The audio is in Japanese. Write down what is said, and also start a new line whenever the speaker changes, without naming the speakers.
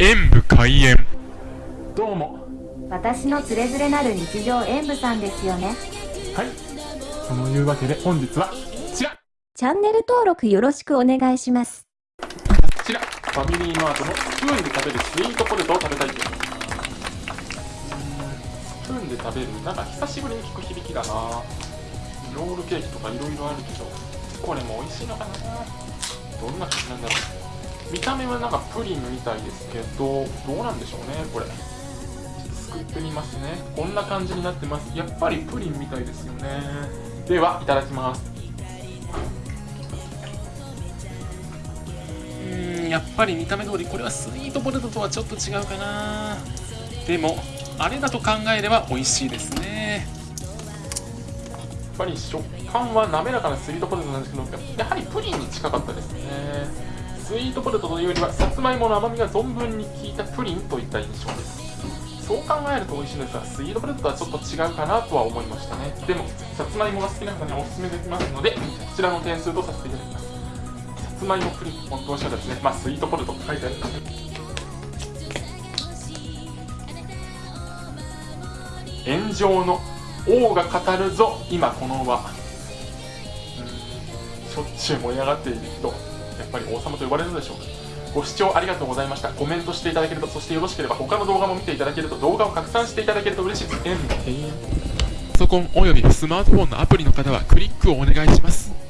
演武開演。
どうも。
私のつれづれなる日常演舞さんですよね。
はい。そのいうわけで本日はこちら。
チャンネル登録よろしくお願いします。
こちら。ファミリーマートのスプーンで食べるスイートポテトを食べたいと思います。スプーンで食べるなんか久しぶりに聞く響きだな。ロールケーキとかいろいろあるけどこれも美味しいのかな。どんな感じなんだろう見た目はなんかプリンみたいですけどどうなんでしょうねこれ。すくってみますね。こんな感じになってます。やっぱりプリンみたいですよね。ではいただきます。うーんやっぱり見た目通りこれはスイートポテトとはちょっと違うかな。でもあれだと考えれば美味しいですね。やっぱり食感は滑らかなスイートポテトなんですけどやはりプリンに近かったですねスイートポテトというよりはさつまいもの甘みが存分に効いたプリンといった印象です。そう考えると美味しいんですがスイートポテトとはちょっと違うかなとは思いましたね。でもさつまいもが好きな方にはおすすめできますのでこちらの点数とさせていただきます。さつまいもプリン本当はしたですね。まあスイートポテト書いてある。ので炎上の王が語るぞ今この輪。しょっちゅう盛り上がっている人。ぱり王様と呼ばれるのでしょうかご視聴ありがとうございました。コメントしていただけるとそしてよろしければ他の動画も見ていただけると動画を拡散していただけると嬉しいです。
パソコンおよびスマートフォンのアプリの方はクリックをお願いします。